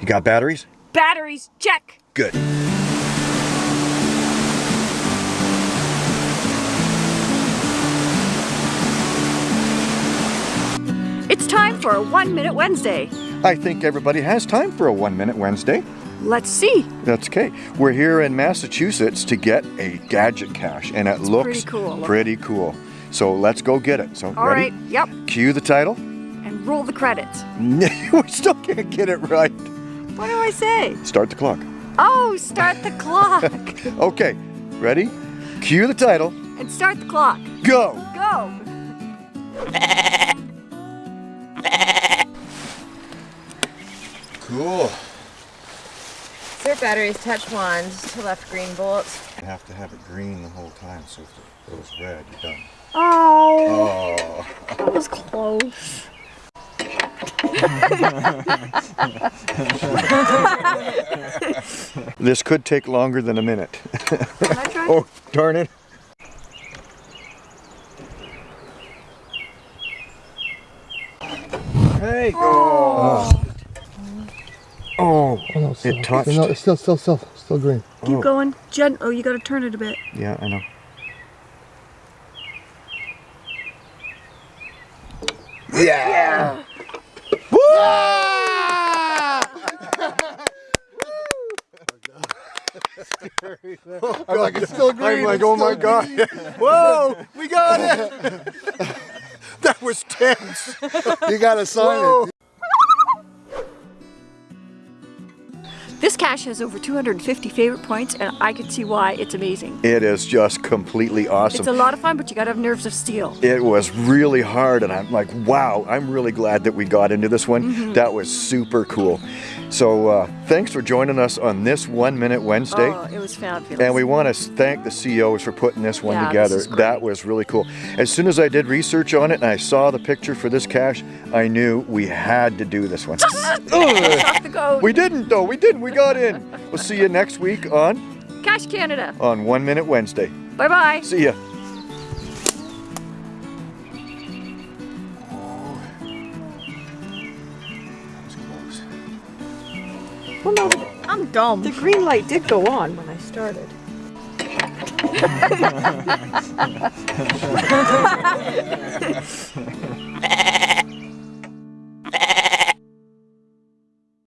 You got batteries? Batteries, check. Good. It's time for a One Minute Wednesday. I think everybody has time for a one minute Wednesday. Let's see. That's okay. We're here in Massachusetts to get a gadget cache, and it looks pretty cool. Pretty cool. So let's go get it. So All ready? right, yep. Cue the title. And roll the credits. we still can't get it right. What do I say? Start the clock. Oh, start the clock. Okay, ready? Cue the title. and start the clock. Go. Go. Cool. Zero batteries, touch wands to left green bolts. You have to have it green the whole time, so if it goes red, you're done. Oh, Oh. that was close. This could take longer than a minute. Can I try? oh, darn it. Hey. Oh. Oh. Oh, oh no, it's It still, touched. No, it's still, still, still, still green. Keep Oh. going. Jen, oh, you gotta turn it a bit. Yeah, I know. Yeah. I'm like, it's still green. I'm like, oh my still god. Whoa, we got it. that was tense. You gotta sign Whoa. it. This cache has over 250 favorite points, and I can see why it's amazing. It is just completely awesome. It's a lot of fun, but you gotta have nerves of steel. it was really hard and I'm like, wow, I'm really glad that we got into this one. Mm-hmm. That was super cool. So uh, thanks for joining us on this One Minute Wednesday. Oh, it was fabulous. And we want to thank the CEOs for putting this one Yeah, this together. is great. That was really cool. As soon as I did research on it and I saw the picture for this cache, I knew we had to do this one. Shock the goat. we didn't though, we didn't, we got in. We'll see you next week on, Cache Canada. on One Minute Wednesday. Bye bye. See ya. Well, no, I'm dumb. The green light did go on when I started.